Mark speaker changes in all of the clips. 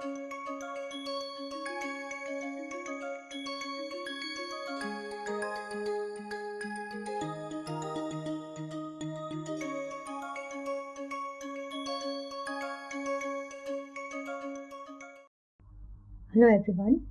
Speaker 1: Hello everyone.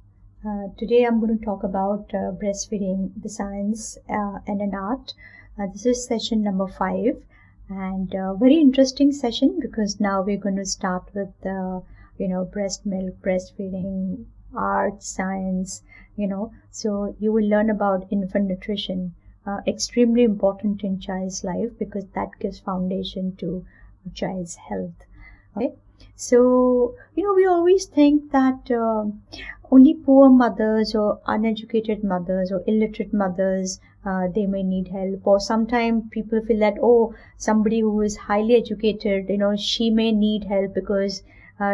Speaker 1: Uh, today I'm going to talk about uh, breastfeeding, the science uh, and an art. Uh, this is session number five, and uh, very interesting session because now we're going to start with the you know breast milk, breastfeeding, art, science. You know, so you will learn about infant nutrition, uh, extremely important in child's life because that gives foundation to child's health. Okay so, you know, we always think that uh, only poor mothers or uneducated mothers or illiterate mothers uh, they may need help or sometimes people feel that oh somebody who is highly educated you know she may need help because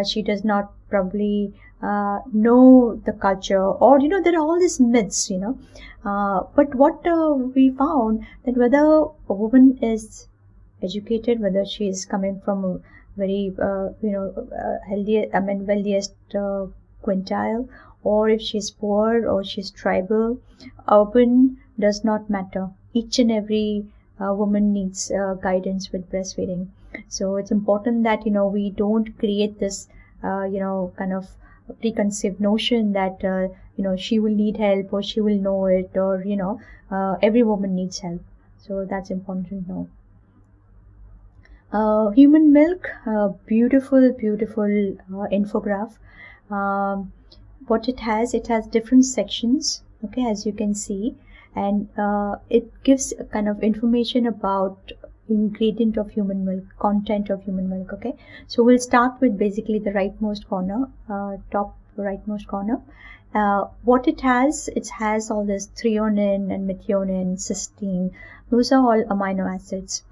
Speaker 1: she does not probably uh, know the culture or you know there are all these myths you know. Uh, but what uh, we found that whether a woman is educated whether she is coming from a very uh, you know uh, healthy I mean wealthiest uh, quintile or if she's poor or she's tribal urban does not matter. Each and every uh, woman needs uh, guidance with breastfeeding so it's important that you know we don't create this uh, you know kind of preconceived notion that you know she will need help or she will know it or you know every woman needs help. So that's important to know. Uh, human milk uh, beautiful beautiful uh, infograph. Um, what it has it has different sections okay as you can see. And uh, it gives a kind of information about ingredient of human milk content of human milk okay? So we'll start with basically the rightmost corner uh, top rightmost corner. Uh, what it has it has all this threonine and methionine cysteine. Those are all amino acids.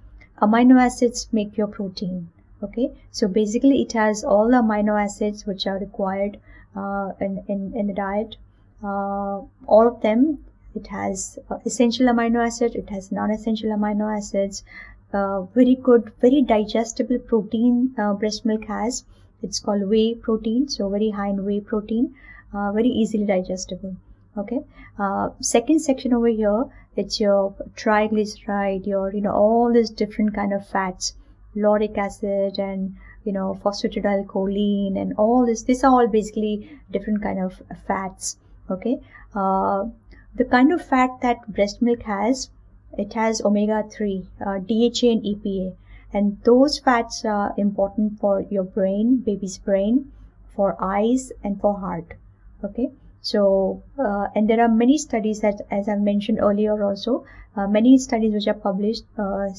Speaker 1: Amino acids make your protein okay? So basically it has all the amino acids which are required uh, in, in, in the diet. Uh, all of them it has uh, essential amino acids it has non-essential amino acids uh, very good very digestible protein uh, breast milk has. It's called whey protein so very high in whey protein uh, very easily digestible okay? Second section over here it's your triglyceride your you know all these different kind of fats lauric acid and you know phosphatidylcholine and all this these are all basically different kind of fats okay? Uh, the kind of fat that breast milk has it has omega-3 uh, dha and epa and those fats are important for your brain baby's brain for eyes and for heart okay so, uh, and there are many studies that, as I mentioned earlier also, uh, many studies which are published uh,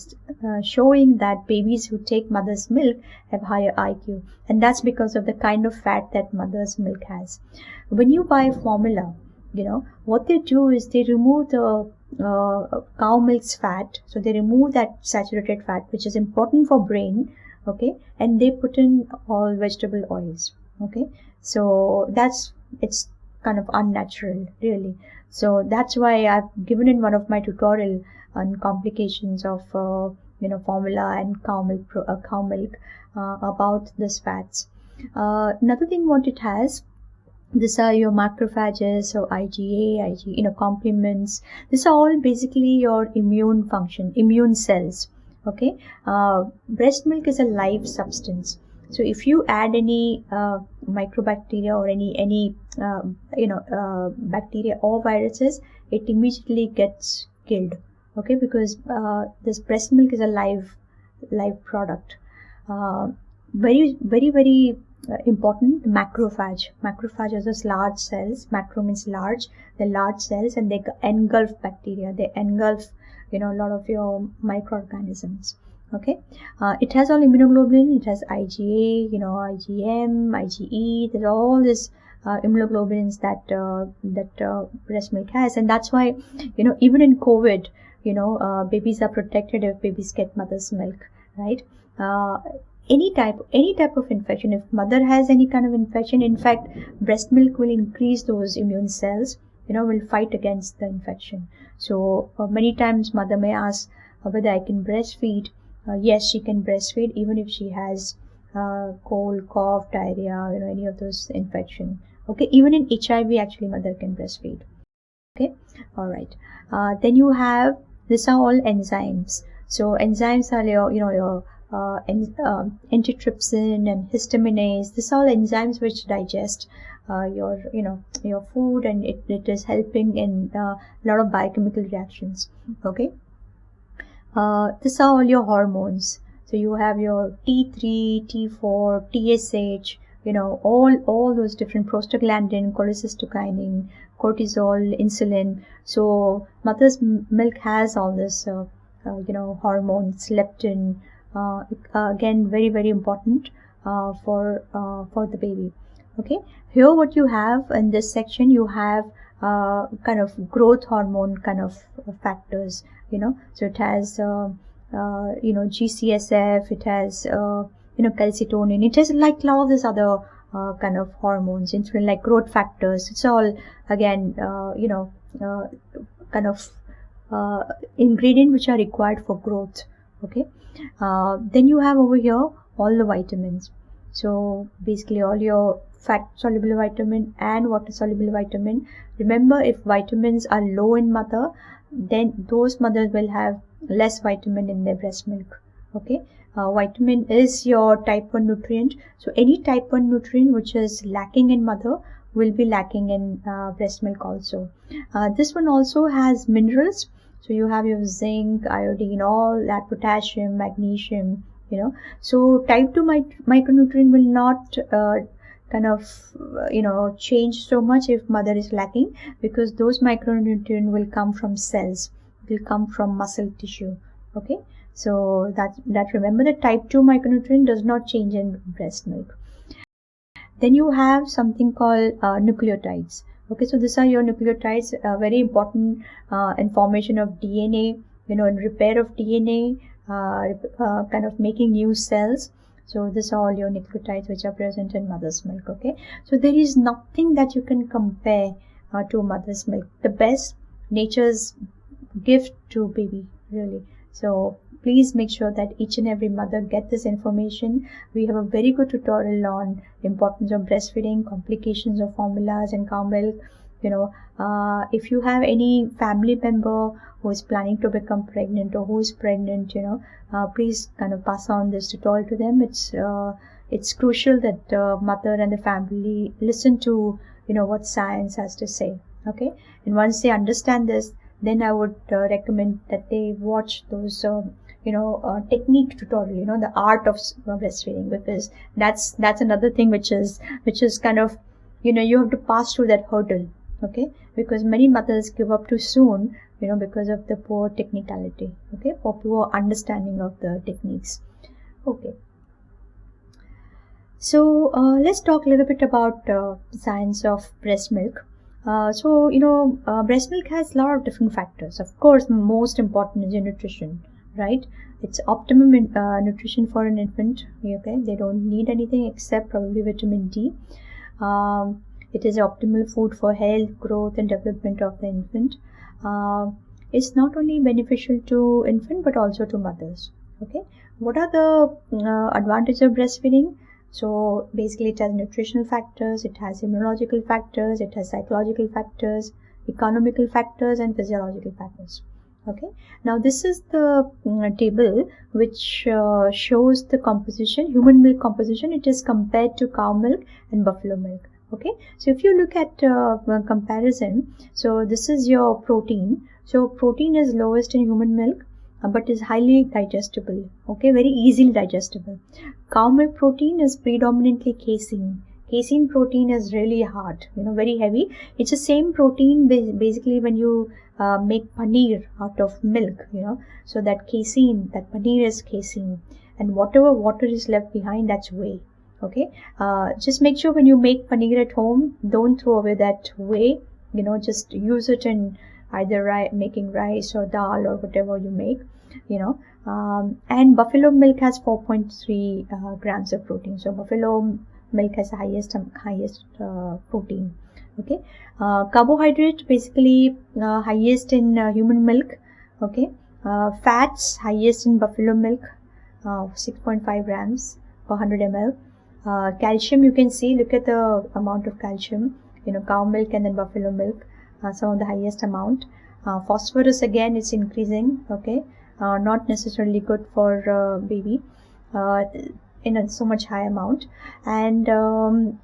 Speaker 1: uh showing that babies who take mother's milk have higher IQ. And that's because of the kind of fat that mother's milk has. When you buy formula, you know, what they do is they remove the uh, cow milk's fat. So they remove that saturated fat, which is important for brain. Okay. And they put in all vegetable oils. Okay. So that's, it's kind of unnatural really so that's why i've given in one of my tutorial on complications of uh, you know formula and cow milk uh, cow milk uh, about this fats uh, another thing what it has these are your macrophages or IgA, Ig, you know, complements. These are all basically your immune function, immune cells. Okay, uh, breast milk is a live substance so if you add any uh, microbacteria or any any uh, you know uh, bacteria or viruses it immediately gets killed okay because uh, this breast milk is a live live product uh, very very very uh, important macrophage. Macrophage are those large cells. Macro means large. They're large cells and they engulf bacteria. They engulf you know a lot of your microorganisms. Okay? Uh, it has all immunoglobulin. It has IgA you know IgM IgE there's all this uh, immunoglobulins that uh, that uh, breast milk has. And that's why you know even in COVID you know uh, babies are protected if babies get mother's milk right? Uh, any type any type of infection. If mother has any kind of infection in fact breast milk will increase those immune cells you know will fight against the infection. So many times mother may ask whether I can breastfeed. Uh, yes she can breastfeed even if she has uh, cold cough diarrhea you know any of those infection. Okay even in hiv actually mother can breastfeed. Okay all right. Uh, then you have these are all enzymes. So enzymes are your you know your uh, en- uh, antitrypsin and histaminase these are all enzymes which digest uh, your you know your food and it, it is helping in uh, a lot of biochemical reactions okay? Uh, these are all your hormones. So you have your t3 t4 tsh you know all all those different prostaglandin cholecystokinin cortisol insulin. So mother's milk has all this uh, uh, you know hormones leptin uh, again very very important for for the baby. Okay? Here what you have in this section you have uh, kind of growth hormone kind of factors you know? So it has uh, uh, you know gcsf it has uh, you know calcitonin it has like all these other uh, kind of hormones insulin like growth factors. It's all again uh, you know kind of ingredient which are required for growth. Okay then you have over here all the vitamins. So basically all your fat soluble vitamin and water soluble vitamin. Remember if vitamins are low in mother then those mothers will have less vitamin in their breast milk. Okay? Uh, vitamin is your type 1 nutrient. So any type 1 nutrient which is lacking in mother will be lacking in uh, breast milk also. Uh, this one also has minerals so you have your zinc iodine all that potassium magnesium you know. So type 2 micronutrient will not uh, kind of uh, you know change so much if mother is lacking because those micronutrients will come from cells will come from muscle tissue okay? So that that remember the type 2 micronutrient does not change in breast milk. Then you have something called uh, nucleotides okay so these are your nucleotides uh, very important uh, information of dna you know in repair of dna uh, uh, kind of making new cells. So this are all your nucleotides which are present in mother's milk okay? So there is nothing that you can compare uh, to mother's milk. The best nature's gift to baby really. So please make sure that each and every mother get this information. We have a very good tutorial on importance of breastfeeding complications of formulas and cow milk. You know uh, if you have any family member who is planning to become pregnant or who is pregnant you know uh, please kind of pass on this tutorial to them. It's uh, it's crucial that uh, mother and the family listen to you know what science has to say okay? And once they understand this then i would uh, recommend that they watch those um, you know uh, technique tutorial you know the art of breastfeeding because that's that's another thing which is which is kind of you know you have to pass through that hurdle okay? Because many mothers give up too soon you know because of the poor technicality okay? Or poor understanding of the techniques okay? So uh, let's talk a little bit about uh, science of breast milk. Uh, so you know uh, breast milk has a lot of different factors. Of course most important is your nutrition right? It's optimum in, uh, nutrition for an infant okay? They don't need anything except probably vitamin d. Um, it is optimal food for health growth and development of the infant. Uh, is not only beneficial to infant but also to mothers okay? What are the uh, advantages of breastfeeding? So basically it has nutritional factors it has immunological factors it has psychological factors economical factors and physiological factors okay. Now this is the uh, table which uh, shows the composition human milk composition. It is compared to cow milk and buffalo milk. Okay. So if you look at uh, comparison so this is your protein. So protein is lowest in human milk uh, but is highly digestible. Okay. Very easily digestible. Cow milk protein is predominantly casein casein protein is really hard you know very heavy. It's the same protein basically when you uh, make paneer out of milk you know. So that casein that paneer is casein. And whatever water is left behind that's whey okay? Uh, just make sure when you make paneer at home don't throw away that whey. You know just use it in either ri- making rice or dal or whatever you make you know. Um, and buffalo milk has 4.3 uh, grams of protein. So buffalo milk has highest highest uh, protein okay? Uh, carbohydrate basically uh, highest in uh, human milk okay? Uh, fats highest in buffalo milk 6.5 grams per 100 ml uh, calcium you can see look at the amount of calcium you know cow milk and then buffalo milk uh, some of the highest amount. Uh, phosphorus again it's increasing okay? Uh, not necessarily good for uh, baby. Uh, in a so much high amount. And um,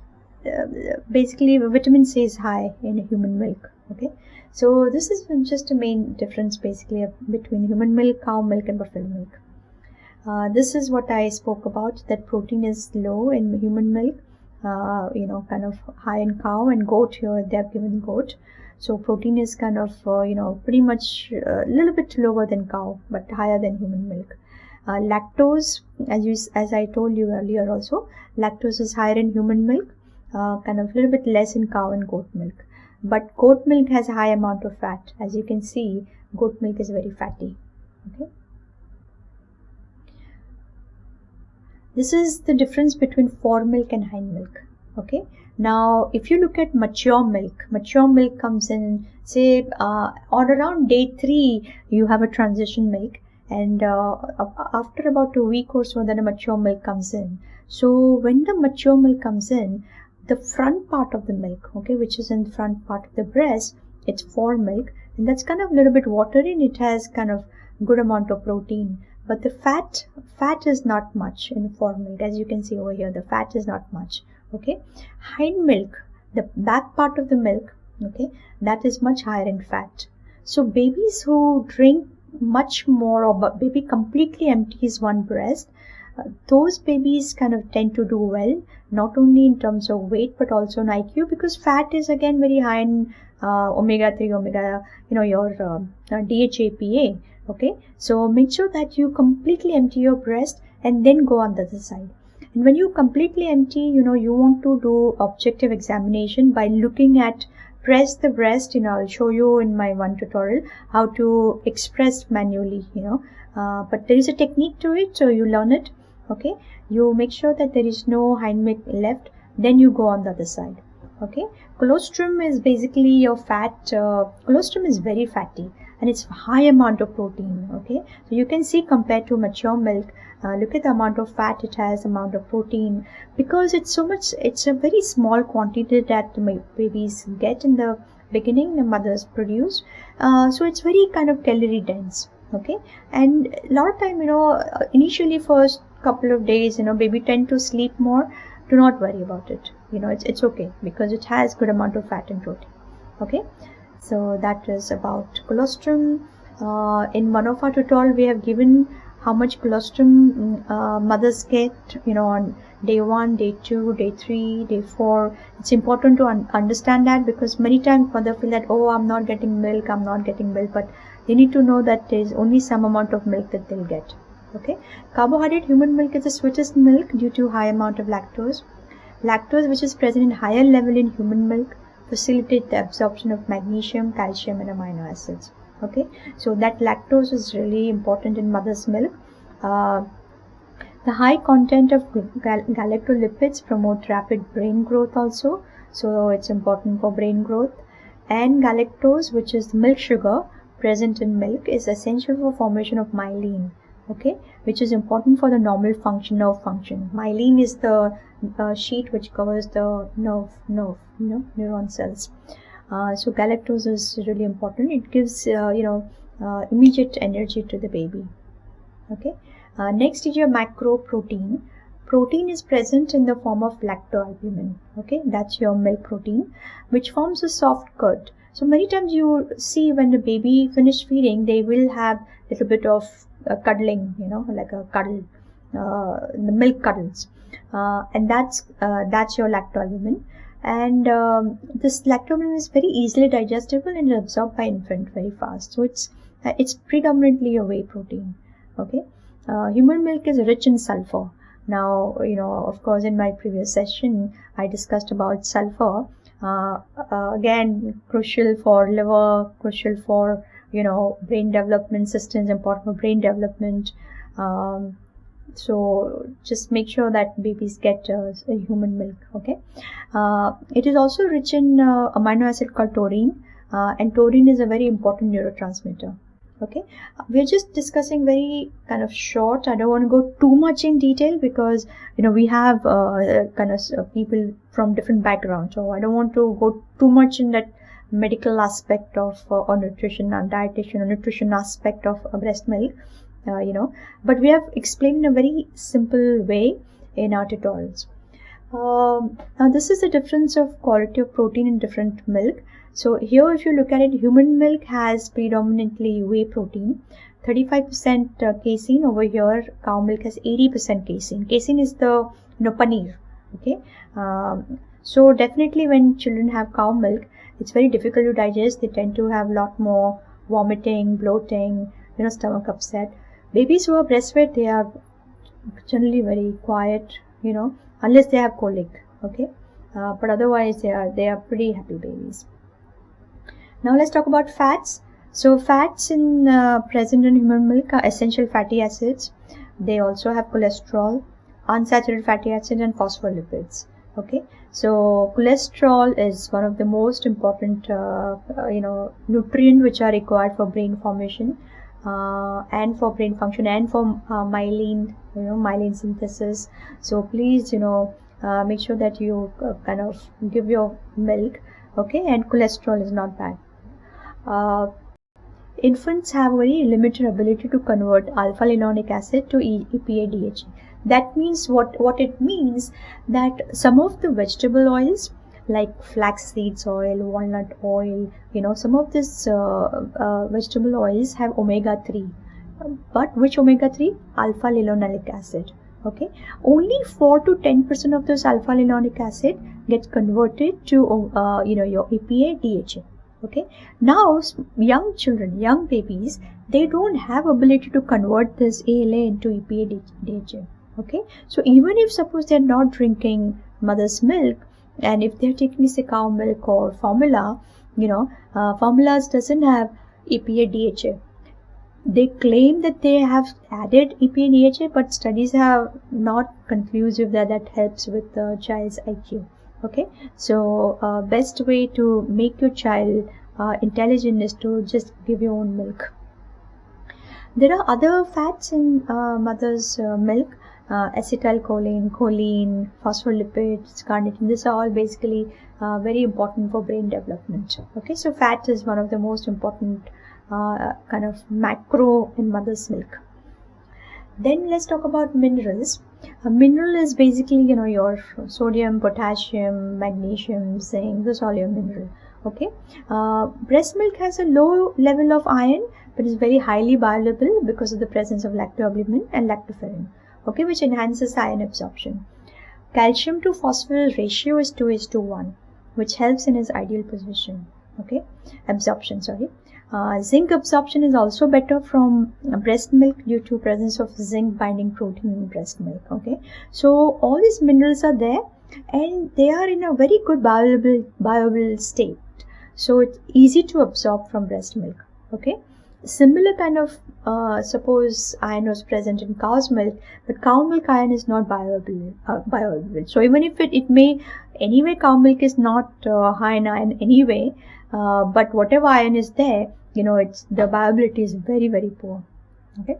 Speaker 1: basically vitamin c is high in human milk okay? So this is just a main difference basically between human milk cow milk and buffalo milk. Uh, this is what I spoke about that protein is low in human milk uh, you know kind of high in cow and goat here they have given goat. So protein is kind of uh, you know pretty much a uh, little bit lower than cow but higher than human milk uh, lactose as you as I told you earlier also lactose is higher in human milk uh, kind of a little bit less in cow and goat milk. But goat milk has a high amount of fat. As you can see goat milk is very fatty. Okay? This is the difference between fore milk and hind milk. Okay? Now if you look at mature milk mature milk comes in say uh, on around day three you have a transition milk and uh, after about a week or so then a mature milk comes in. So when the mature milk comes in the front part of the milk okay which is in the front part of the breast it's fore milk and that's kind of a little bit watery and it has kind of good amount of protein. But the fat fat is not much in fore milk. As you can see over here the fat is not much okay. Hind milk the back part of the milk okay that is much higher in fat. So babies who drink much more or baby completely empties one breast those babies kind of tend to do well, not only in terms of weight but also in IQ because fat is again very high in uh, omega 3, omega, you know, your uh, DHAPA. Okay, so make sure that you completely empty your breast and then go on the other side. And when you completely empty, you know, you want to do objective examination by looking at press the breast you know i'll show you in my one tutorial how to express manually you know. Uh, but there is a technique to it so you learn it okay? You make sure that there is no hind milk left then you go on the other side okay? Colostrum is basically your fat uh, colostrum is very fatty and it's high amount of protein okay? So you can see compared to mature milk uh, look at the amount of fat it has amount of protein because it's so much it's a very small quantity that babies get in the beginning the mothers produce. Uh, so it's very kind of calorie dense okay? And a lot of time you know initially first couple of days you know baby tend to sleep more. Do not worry about it you know it's, it's okay because it has good amount of fat and protein okay? So that is about colostrum. Uh, in one of our tutorial we have given how much colostrum mm, uh, mothers get you know on day one day two day three day four. It's important to un understand that because many times mother feel that oh i'm not getting milk i'm not getting milk but they need to know that there is only some amount of milk that they'll get okay? Carbohydrate human milk is the sweetest milk due to high amount of lactose. Lactose which is present in higher level in human milk facilitate the absorption of magnesium calcium and amino acids okay? So that lactose is really important in mother's milk. Uh, the high content of gal galactolipids promote rapid brain growth also. So it's important for brain growth. And galactose which is milk sugar present in milk is essential for formation of myelin. Okay? Which is important for the normal function nerve function. Myelin is the uh, sheet which covers the nerve nerve you know neuron cells so galactose is really important. It gives uh, you know uh, immediate energy to the baby. Okay? Uh, next is your macro protein protein is present in the form of lactoalbumin. Okay? That's your milk protein which forms a soft curd so many times you see when the baby finish feeding they will have a little bit of uh, cuddling, you know, like a cuddle, uh, the milk cuddles, uh, and that's uh, that's your lactoalbumin. And um, this lactoalbumin is very easily digestible and absorbed by infant very fast. So it's uh, it's predominantly a whey protein. Okay, uh, human milk is rich in sulfur. Now, you know, of course, in my previous session, I discussed about sulfur. again, crucial for liver, crucial for you know brain development systems important for brain development um, so just make sure that babies get uh, human milk okay? Uh, it is also rich in uh, amino acid called taurine uh, and taurine is a very important neurotransmitter okay? We're just discussing very kind of short. I don't want to go too much in detail because you know we have uh, kind of uh, people from different backgrounds. So i don't want to go too much in that medical aspect of uh, or nutrition and dietitian or nutrition aspect of uh, breast milk uh, you know but we have explained in a very simple way in our tutorials um, now this is the difference of quality of protein in different milk so here if you look at it, human milk has predominantly whey protein, 35% uh, casein over here, cow milk has 80% casein. Casein is the you know, paneer, okay. Um, so definitely when children have cow milk, it's very difficult to digest. They tend to have a lot more vomiting, bloating, you know, stomach upset. Babies who are breastfed, they are generally very quiet, you know, unless they have colic, okay. Uh, but otherwise they are they are pretty happy babies. Now let's talk about fats. So fats in uh, present in human milk are essential fatty acids. They also have cholesterol, unsaturated fatty acids and phospholipids. Okay, so cholesterol is one of the most important, uh, uh, you know, nutrient which are required for brain formation uh, and for brain function and for uh, myelin, you know, myelin synthesis. So please, you know, uh, make sure that you kind of give your milk. Okay, and cholesterol is not bad uh, infants have very limited ability to convert alpha linolenic acid to EPA DHA. That means what, what it means that some of the vegetable oils like flax seeds oil, walnut oil, you know, some of these uh, uh, vegetable oils have omega 3. But which omega 3? Alpha linolenic acid. Okay, only 4 to 10% of this alpha linolenic acid gets converted to, uh, you know, your EPA DHA okay now young children young babies they don't have ability to convert this ALA into EPA DHA okay so even if suppose they're not drinking mother's milk and if they're taking say cow milk or formula you know uh, formulas doesn't have EPA DHA they claim that they have added EPA and DHA but studies have not conclusive that that helps with the child's IQ okay? So uh, best way to make your child uh, intelligent is to just give your own milk. There are other fats in uh, mother's uh, milk uh, acetylcholine choline phospholipids carnitine these are all basically uh, very important for brain development. Okay so fat is one of the most important kind of macro in mother's milk. Then let's talk about minerals. A mineral is basically you know your sodium potassium magnesium zinc this all your mineral. Okay uh, breast milk has a low level of iron but is very highly bioavailable because of the presence of lactoalbumin and lactoferrin okay which enhances iron absorption calcium to phosphorus ratio is 2 is to 1 which helps in its ideal position okay absorption sorry uh, zinc absorption is also better from breast milk due to presence of zinc binding protein in breast milk. Okay, so all these minerals are there and they are in a very good bioavailable, bioavailable state. So it's easy to absorb from breast milk. Okay, similar kind of uh, suppose iron was present in cow's milk, but cow milk iron is not bioavailable. Uh. So even if it, it may anyway cow milk is not uh, high in iron anyway, uh, but whatever iron is there you know it's the viability is very very poor okay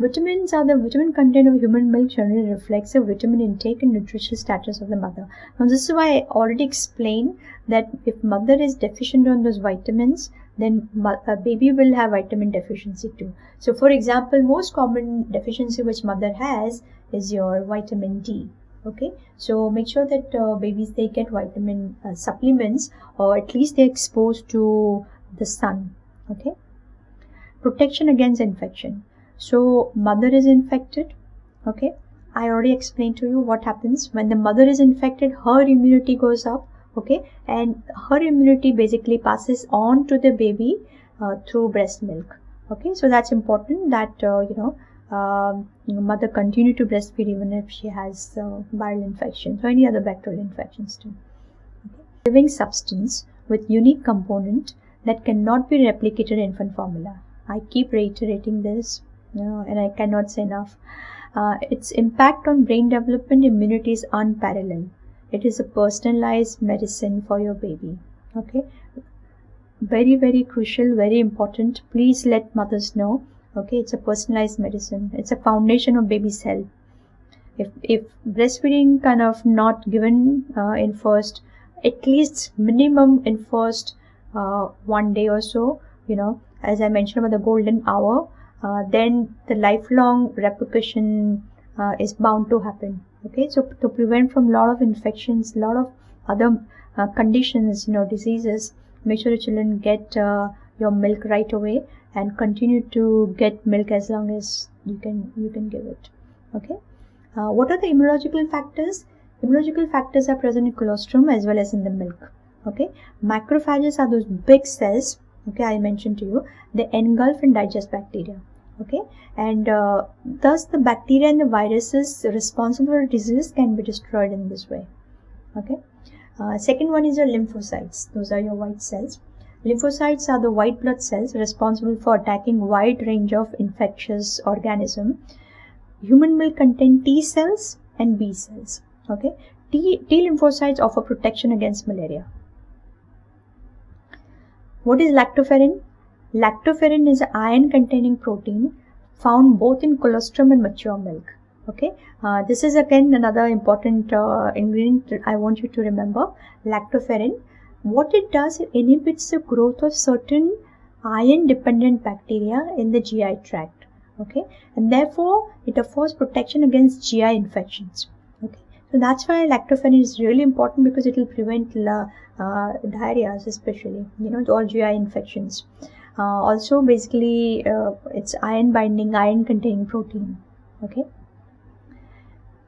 Speaker 1: Vitamins are the vitamin content of human milk generally reflects the vitamin intake and nutritional status of the mother. Now this is why I already explained that if mother is deficient on those vitamins, then a baby will have vitamin deficiency too. So for example, most common deficiency which mother has is your vitamin D. Okay, so make sure that uh, babies they get vitamin uh, supplements or at least they're exposed to the sun okay protection against infection so mother is infected okay i already explained to you what happens when the mother is infected her immunity goes up okay and her immunity basically passes on to the baby uh, through breast milk okay so that's important that uh, you know um, mother continue to breastfeed even if she has uh, viral infections or any other bacterial infections too okay. living substance with unique component that cannot be replicated in infant formula. I keep reiterating this, know, and I cannot say enough. Uh, its impact on brain development immunity is unparalleled. It is a personalized medicine for your baby. Okay. very very crucial very important please let mothers know okay it's a personalized medicine it's a foundation of baby's health if if breastfeeding kind of not given uh, in first at least minimum in first uh, one day or so you know as i mentioned about the golden hour then the lifelong repercussion uh, is bound to happen. Okay so to prevent from lot of infections lot of other uh, conditions you know diseases make sure the children get uh, your milk right away and continue to get milk as long as you can you can give it. Okay uh, what are the immunological factors? Immunological factors are present in colostrum as well as in the milk. Okay macrophages are those big cells okay i mentioned to you they engulf and digest bacteria okay? And uh, thus the bacteria and the viruses responsible for disease can be destroyed in this way. Okay? Uh, second one is your lymphocytes. Those are your white cells. Lymphocytes are the white blood cells responsible for attacking wide range of infectious organism. Human milk contain t cells and b cells. Okay? T, t lymphocytes offer protection against malaria. What is lactoferrin Lactoferrin is an iron containing protein found both in colostrum and mature milk. Okay, uh, this is again another important uh, ingredient I want you to remember. Lactoferrin. What it does, it inhibits the growth of certain iron dependent bacteria in the GI tract. Okay, and therefore it affords protection against GI infections. Okay, so that's why lactoferrin is really important because it will prevent uh, diarrhea, especially you know all GI infections. Uh, also basically uh, it's iron binding iron containing protein okay?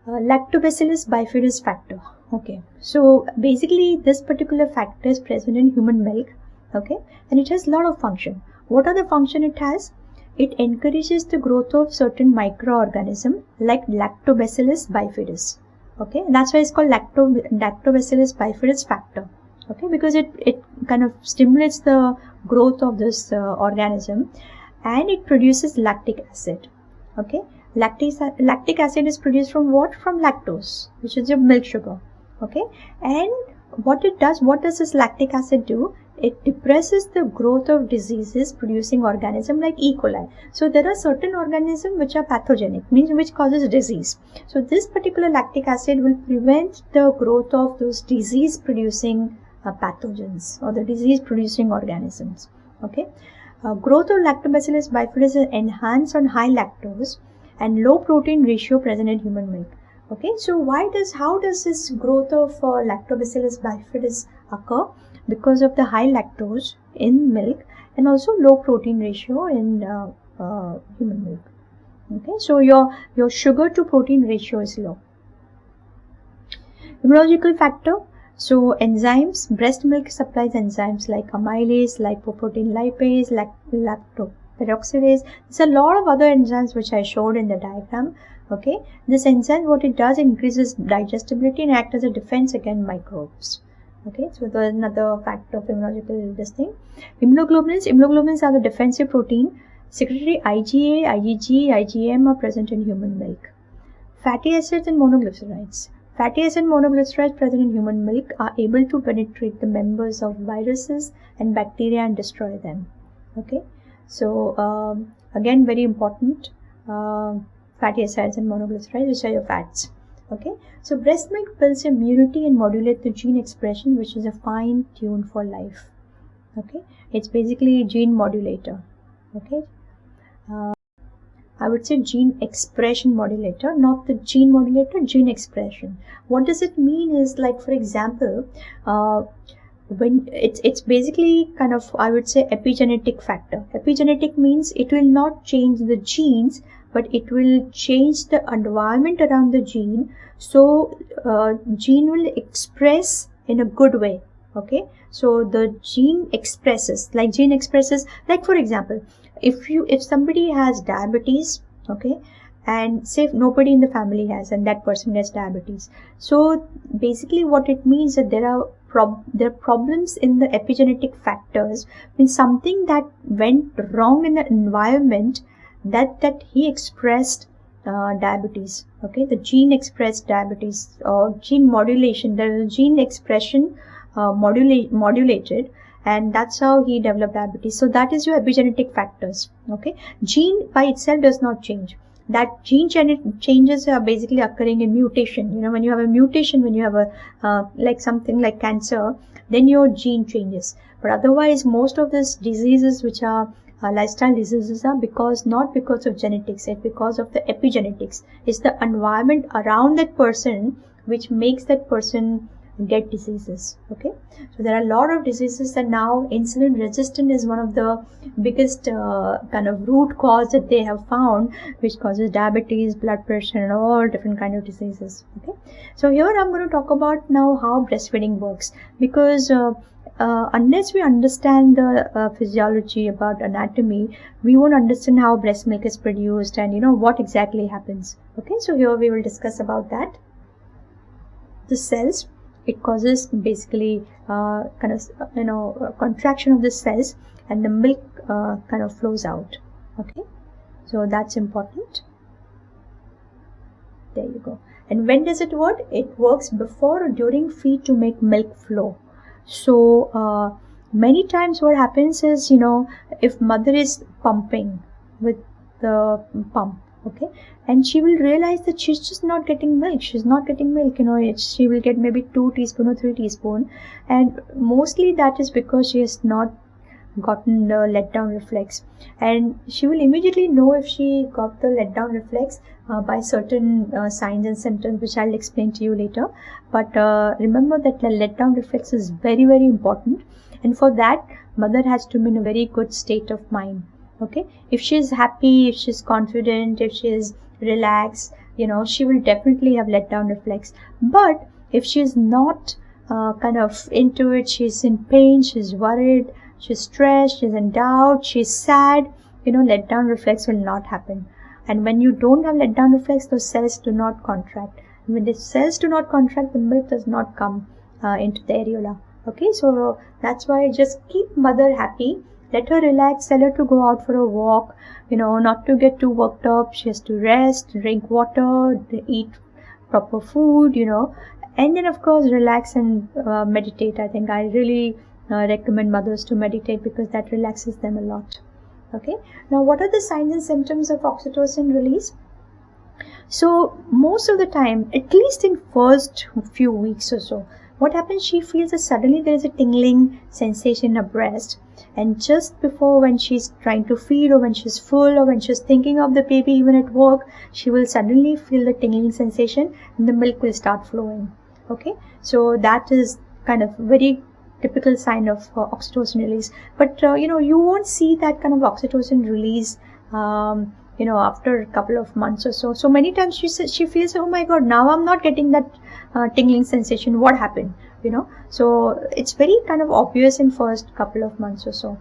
Speaker 1: Uh, lactobacillus bifidus factor okay? So basically this particular factor is present in human milk okay? And it has a lot of function. What are the function it has? It encourages the growth of certain microorganism like lactobacillus bifidus okay? That's why it's called lacto lactobacillus bifidus factor okay? Because it it kind of stimulates the growth of this uh, organism and it produces lactic acid okay lactic lactic acid is produced from what from lactose which is your milk sugar okay and what it does what does this lactic acid do it depresses the growth of diseases producing organism like E. coli. So there are certain organisms which are pathogenic, means which causes disease. So this particular lactic acid will prevent the growth of those disease producing uh, pathogens or the disease producing organisms okay? Uh, growth of lactobacillus bifidus is enhanced on high lactose and low protein ratio present in human milk okay? So why does how does this growth of uh, lactobacillus bifidus occur? Because of the high lactose in milk and also low protein ratio in uh, uh, human milk okay? So your your sugar to protein ratio is low. Immunological factor so enzymes, breast milk supplies enzymes like amylase, lipoprotein lipase, lactoperoxidase. There's a lot of other enzymes which I showed in the diagram. Okay, this enzyme what it does increases digestibility and act as a defense against microbes. Okay, so there's another factor of immunological this thing. Immunoglobulins, immunoglobulins are the defensive protein. Secretory IgA, IgG, IgM are present in human milk. Fatty acids and monoglycerides. Fatty acid and monoglycerides present in human milk are able to penetrate the members of viruses and bacteria and destroy them. Okay, so um, again, very important uh, fatty acids and monoglycerides, which are your fats. Okay, so breast milk builds immunity and modulates the gene expression, which is a fine tune for life. Okay, it's basically a gene modulator. Okay. Uh, I would say gene expression modulator, not the gene modulator, gene expression. What does it mean is like, for example, uh, when it's it's basically kind of I would say epigenetic factor. Epigenetic means it will not change the genes, but it will change the environment around the gene. So uh, gene will express in a good way. Okay, so the gene expresses like gene expresses like for example if you if somebody has diabetes okay and say nobody in the family has and that person has diabetes. So basically what it means that there are prob- there are problems in the epigenetic factors. Means something that went wrong in the environment that that he expressed uh, diabetes okay? The gene expressed diabetes or gene modulation the gene expression uh, modulate, modulated and that's how he developed diabetes. So that is your epigenetic factors okay? Gene by itself does not change. That gene changes are basically occurring in mutation. You know when you have a mutation when you have a uh, like something like cancer then your gene changes. But otherwise most of these diseases which are uh, lifestyle diseases are because not because of genetics it's because of the epigenetics. It's the environment around that person which makes that person get diseases okay? So there are a lot of diseases and now insulin resistant is one of the biggest uh, kind of root cause that they have found which causes diabetes blood pressure and all different kind of diseases okay? So here i'm going to talk about now how breastfeeding works because uh, uh, unless we understand the uh, physiology about anatomy we won't understand how breast milk is produced and you know what exactly happens okay? So here we will discuss about that. The cells it causes basically uh, kind of you know contraction of the cells and the milk uh, kind of flows out. Okay? So that's important. There you go. And when does it work? It works before or during feed to make milk flow. So uh, many times what happens is you know if mother is pumping with the pump okay? And she will realize that she's just not getting milk. She's not getting milk you know. She will get maybe two teaspoon or three teaspoon. And mostly that is because she has not gotten the letdown reflex. And she will immediately know if she got the letdown reflex uh, by certain uh, signs and symptoms which I'll explain to you later. But uh, remember that the letdown reflex is very very important. And for that mother has to be in a very good state of mind okay? If she's happy if she's confident if she's relaxed you know she will definitely have let down reflex. But if she's not uh, kind of into it she's in pain she's worried she's stressed she's in doubt she's sad you know let down reflex will not happen. And when you don't have let down reflex those cells do not contract. When the cells do not contract the milk does not come uh, into the areola. Okay? So that's why just keep mother happy let her relax tell her to go out for a walk you know not to get too worked up. She has to rest drink water eat proper food you know. And then of course relax and uh, meditate. I think i really uh, recommend mothers to meditate because that relaxes them a lot. Okay? Now what are the signs and symptoms of oxytocin release? So most of the time at least in first few weeks or so what happens she feels that suddenly there is a tingling sensation in her breast and just before when she's trying to feed or when she's full or when she's thinking of the baby even at work she will suddenly feel the tingling sensation and the milk will start flowing. Okay? So that is kind of very typical sign of uh, oxytocin release. But uh, you know you won't see that kind of oxytocin release um, you know after a couple of months or so. So many times she says she feels oh my god now i'm not getting that uh, tingling sensation. What happened you know. So it's very kind of obvious in first couple of months or so.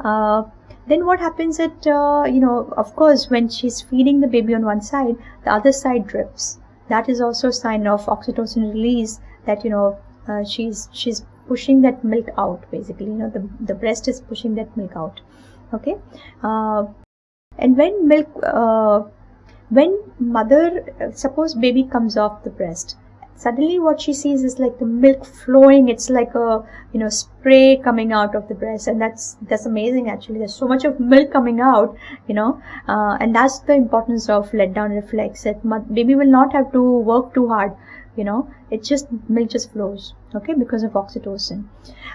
Speaker 1: Uh, then what happens at uh, you know of course when she's feeding the baby on one side the other side drips. That is also a sign of oxytocin release that you know uh, she's she's pushing that milk out basically. You know the, the breast is pushing that milk out. Okay? Uh, and when milk uh, when mother suppose baby comes off the breast suddenly what she sees is like the milk flowing. It's like a you know spray coming out of the breast. And that's that's amazing actually. There's so much of milk coming out you know. Uh, and that's the importance of let down reflex. That baby will not have to work too hard you know. It just milk just flows okay because of oxytocin.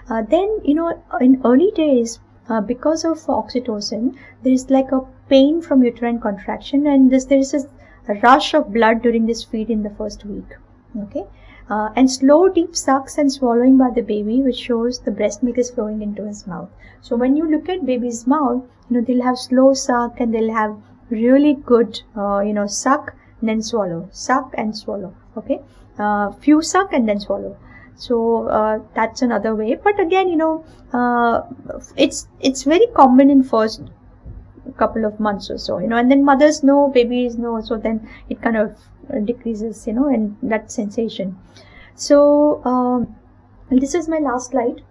Speaker 1: Uh, then you know in early days uh, because of oxytocin there is like a pain from uterine contraction. And this there is a rush of blood during this feed in the first week okay? Uh, and slow deep sucks and swallowing by the baby which shows the breast milk is flowing into his mouth. So when you look at baby's mouth you know they'll have slow suck and they'll have really good uh, you know suck and then swallow. Suck and swallow. Okay? Uh, few suck and then swallow. So uh, that's another way. But again you know uh, it's it's very common in first couple of months or so you know and then mothers know babies know so then it kind of decreases you know and that sensation. So um, this is my last slide.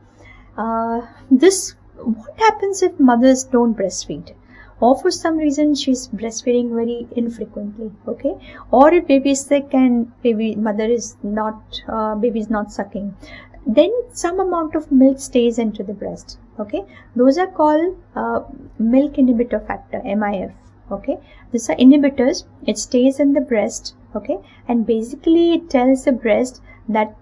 Speaker 1: Uh, this what happens if mothers don't breastfeed? Or for some reason she's breastfeeding very infrequently okay? Or if baby is sick and baby mother is not uh, baby is not sucking then some amount of milk stays into the breast okay? Those are called uh, milk inhibitor factor mif okay? These are inhibitors it stays in the breast okay? And basically it tells the breast that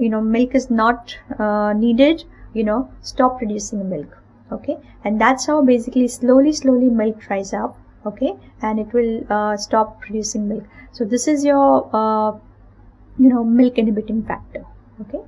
Speaker 1: you know milk is not uh, needed you know stop producing milk okay? And that's how basically slowly slowly milk dries up okay? And it will uh, stop producing milk. So this is your uh, you know milk inhibiting factor okay